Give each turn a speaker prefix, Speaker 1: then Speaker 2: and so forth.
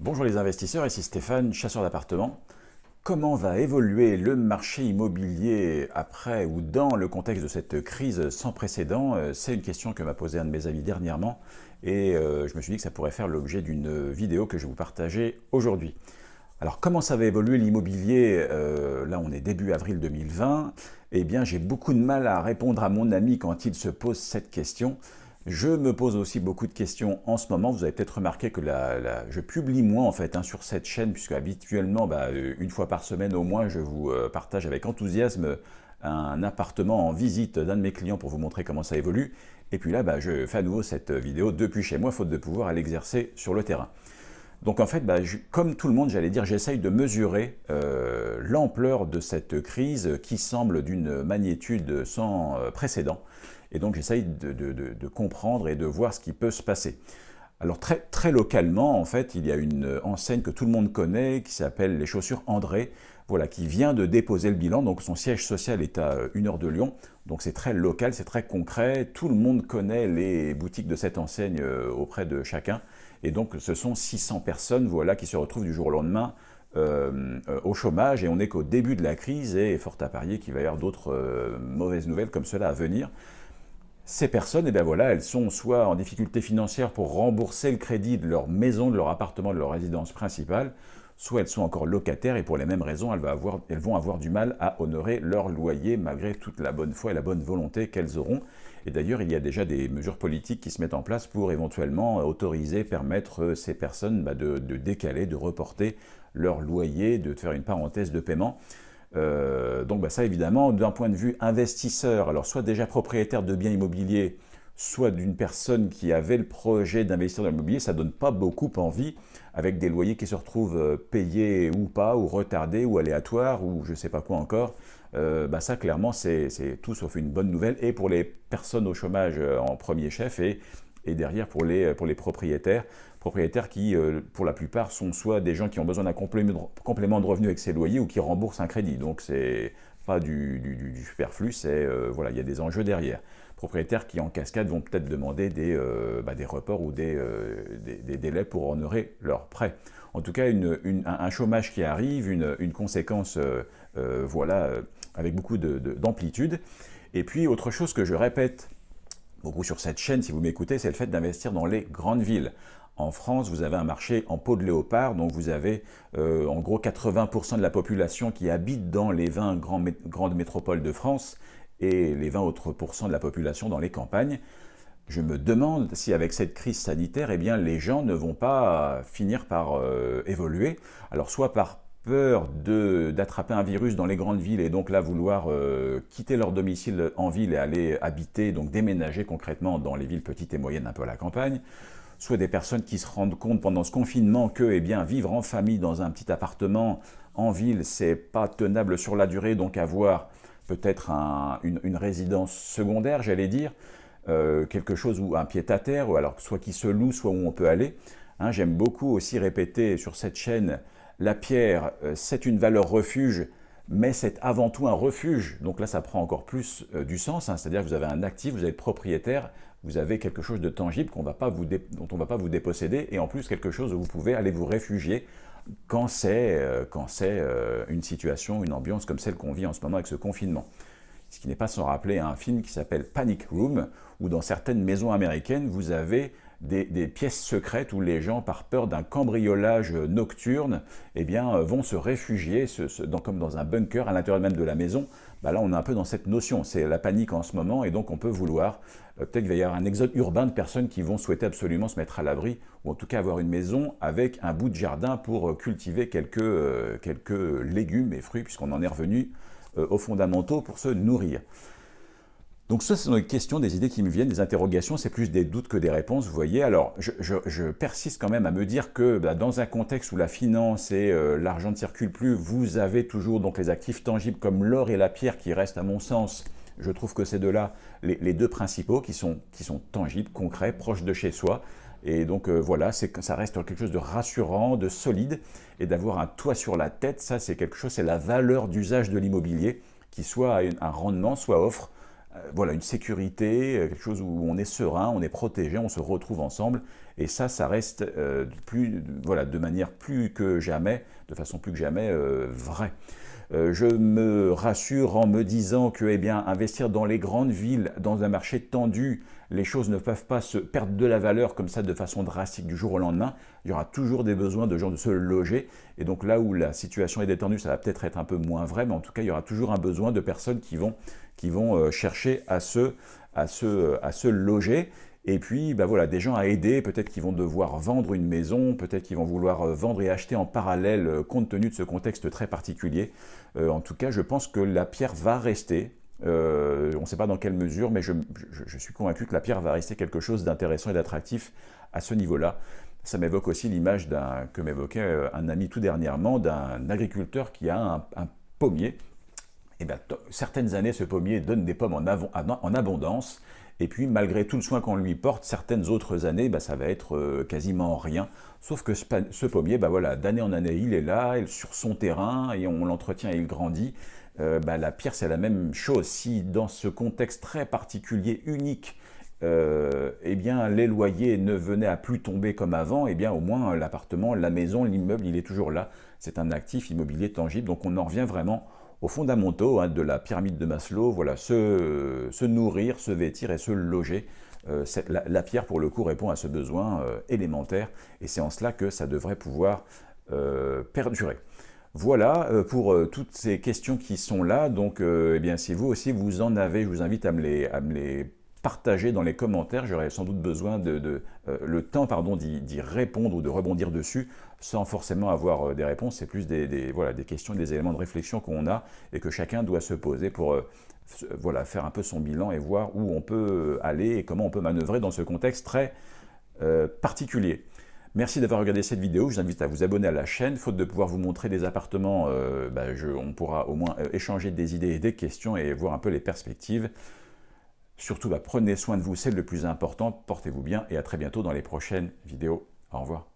Speaker 1: Bonjour les investisseurs, ici Stéphane, chasseur d'appartements. Comment va évoluer le marché immobilier après ou dans le contexte de cette crise sans précédent? Euh, C'est une question que m'a posée un de mes amis dernièrement et euh, je me suis dit que ça pourrait faire l'objet d'une vidéo que je vais vous partager aujourd'hui. Alors comment ça va évoluer l'immobilier? Euh, Là on est début avril 2020. Eh bien j'ai beaucoup de mal à répondre à mon ami quand il se pose cette question. Je me pose aussi beaucoup de questions en ce moment. Vous avez peut-être remarqué que je publie moins en fait hein, sur cette chaîne, puisque habituellement, bah, euh, une fois par semaine au moins, je vous euh, partage avec enthousiasme un appartement en visite d'un de mes clients pour vous montrer comment ça évolue. Et puis là, bah, je fais à nouveau cette vidéo depuis chez moi, faute de pouvoir l'exercer sur le terrain. Donc en fait, bah, comme tout le monde, j'allais dire, j'essaye de mesurer euh, l'ampleur de cette crise qui semble d'une magnitude sans précédent. Et donc j'essaye de, comprendre et de voir ce qui peut se passer. Alors très, très localement, en fait, il y a une enseigne que tout le monde connaît qui s'appelle les chaussures André, voilà, qui vient de déposer le bilan. Donc son siège social est à une heure de Lyon. Donc c'est très local, c'est très concret. Tout le monde connaît les boutiques de cette enseigne euh, auprès de chacun. Et donc ce sont 600 personnes voilà, qui se retrouvent du jour au lendemain euh, euh, au chômage. Et on n'est qu'au début de la crise et fort à parier qu'il va y avoir d'autres mauvaises nouvelles comme cela à venir. Ces personnes, eh bien voilà, elles sont soit en difficulté financière pour rembourser le crédit de leur maison, de leur appartement, de leur résidence principale, soit elles sont encore locataires et pour les mêmes raisons, elles, vont avoir du mal à honorer leur loyer malgré toute la bonne foi et la bonne volonté qu'elles auront. Et d'ailleurs, il y a déjà des mesures politiques qui se mettent en place pour éventuellement autoriser, permettre ces personnes bah, de, de décaler, de reporter leur loyer, de faire une parenthèse de paiement. Euh, donc bah, ça évidemment, d'un point de vue investisseur, alors soit déjà propriétaire de biens immobiliers, soit d'une personne qui avait le projet d'investir dans l'immobilier, ça donne pas beaucoup envie, avec des loyers qui se retrouvent euh, payés ou pas, ou retardés, ou aléatoires, ou je ne sais pas quoi encore. Euh, bah ça clairement c'est tout sauf une bonne nouvelle, et pour les personnes au chômage en premier chef, et derrière pour les propriétaires, propriétaires qui, euh, pour la plupart, sont soit des gens qui ont besoin d'un complément, de revenus avec ces loyers ou qui remboursent un crédit. Donc c'est pas du, superflu, euh, voilà, il y a des enjeux derrière. Propriétaires qui en cascade vont peut-être demander des, euh, bah, des reports ou des, des, délais pour honorer leurs prêts. En tout cas, un chômage qui arrive, une, une conséquence voilà, avec beaucoup d'amplitude. Et puis, autre chose que je répète beaucoup sur cette chaîne, si vous m'écoutez, c'est le fait d'investir dans les grandes villes. En France, vous avez un marché en peau de léopard, donc vous avez euh, en gros 80% de la population qui habite dans les 20 grandes métropoles de France et les 20 autres pourcents de la population dans les campagnes. Je me demande si avec cette crise sanitaire, eh bien, les gens ne vont pas finir par euh, évoluer. Alors soit par peur d'attraper un virus dans les grandes villes et donc là vouloir euh, quitter leur domicile en ville et aller habiter, donc déménager concrètement dans les villes petites et moyennes un peu à la campagne, soit des personnes qui se rendent compte pendant ce confinement que eh bien, vivre en famille dans un petit appartement en ville, c'est pas tenable sur la durée, donc avoir peut-être une, résidence secondaire, j'allais dire, euh, quelque chose où un pied-à-terre, ou alors soit qui se loue, soit où on peut aller. Hein, j'aime beaucoup aussi répéter sur cette chaîne la pierre, euh, c'est une valeur refuge, mais c'est avant tout un refuge. Donc là, ça prend encore plus euh, du sens, hein. c'est-à-dire que vous avez un actif, vous êtes propriétaire, vous avez quelque chose de tangible dont on ne va pas vous déposséder, et en plus quelque chose où vous pouvez aller vous réfugier quand c'est euh, une situation, une ambiance comme celle qu'on vit en ce moment avec ce confinement. Ce qui n'est pas sans rappeler un film qui s'appelle Panic Room, où dans certaines maisons américaines, vous avez des, pièces secrètes où les gens, par peur d'un cambriolage nocturne, eh bien, euh, vont se réfugier comme dans un bunker à l'intérieur même de la maison. Bah là, on est un peu dans cette notion. C'est la panique en ce moment et donc on peut vouloir, euh, peut-être qu'il va y avoir un exode urbain de personnes qui vont souhaiter absolument se mettre à l'abri ou en tout cas avoir une maison avec un bout de jardin pour euh, cultiver quelques, quelques légumes et fruits puisqu'on en est revenu aux fondamentaux pour se nourrir. Donc ça, c'est une question, des idées qui me viennent, des interrogations, c'est plus des doutes que des réponses, vous voyez. Alors, je, persiste quand même à me dire que bah, dans un contexte où la finance et euh, l'argent ne circulent plus, vous avez toujours donc les actifs tangibles comme l'or et la pierre qui restent, à mon sens, je trouve que c'est de là les, deux principaux qui sont, qui sont tangibles, concrets, proches de chez soi. Et donc euh, voilà, ça reste quelque chose de rassurant, de solide, et d'avoir un toit sur la tête, ça c'est quelque chose, c'est la valeur d'usage de l'immobilier, qui soit un rendement, soit offre voilà, une sécurité, euh, quelque chose où on est serein, on est protégé, on se retrouve ensemble, Et ça, ça reste voilà, de manière plus que jamais, de façon plus que jamais vraie. Euh, je me rassure en me disant que eh bien, investir dans les grandes villes, dans un marché tendu, les choses ne peuvent pas se perdre de la valeur comme ça de façon drastique du jour au lendemain. Il y aura toujours des besoins de gens de se loger. Et donc là où la situation est détendue, ça va peut-être être un peu moins vrai, mais en tout cas, il y aura toujours un besoin de personnes qui vont, euh, chercher à se loger. Et puis, bah voilà, des gens à aider, peut-être qu'ils vont devoir vendre une maison, peut-être qu'ils vont vouloir euh, vendre et acheter en parallèle euh, compte tenu de ce contexte très particulier. Euh, en tout cas, je pense que la pierre va rester. on ne sait pas dans quelle mesure, mais je, suis convaincu que la pierre va rester quelque chose d'intéressant et d'attractif à ce niveau-là. Ça m'évoque aussi l'image que m'évoquait un ami tout dernièrement d'un agriculteur qui a un, pommier. Et bien, certaines années, ce pommier donne des pommes en abondance. Et puis, malgré tout le soin qu'on lui porte, certaines autres années, bah, ça va être euh, quasiment rien. Sauf que ce, pommier, bah, voilà, d'année en année, il est là, il, sur son terrain, et on l'entretient et il grandit. Euh, bah, la pierre, c'est la même chose. Si dans ce contexte très particulier, unique, euh, eh bien, les loyers ne venaient à plus tomber comme avant, eh bien, au moins l'appartement, la maison, l'immeuble, il est toujours là. C'est un actif immobilier tangible, donc on en revient vraiment aux fondamentaux hein, de la pyramide de Maslow, voilà, se, nourrir, se vêtir et se loger. Euh, la, pierre, pour le coup, répond à ce besoin euh, élémentaire, et c'est en cela que ça devrait pouvoir euh, perdurer. Voilà pour toutes ces questions qui sont là. Donc, eh bien, si vous aussi vous en avez, je vous invite à me les, à me les partager dans les commentaires. J'aurais sans doute besoin de, euh, le temps d'y répondre ou de rebondir dessus sans forcément avoir euh, des réponses. C'est plus des, voilà, des questions, des éléments de réflexion qu'on a et que chacun doit se poser pour euh, voilà, faire un peu son bilan et voir où on peut aller et comment on peut manœuvrer dans ce contexte très particulier. Merci d'avoir regardé cette vidéo. Je vous invite à vous abonner à la chaîne. Faute de pouvoir vous montrer des appartements, bah, on pourra au moins échanger des idées et des questions et voir un peu les perspectives. Surtout, bah, prenez soin de vous, c'est le plus important. Portez-vous bien et à très bientôt dans les prochaines vidéos. Au revoir.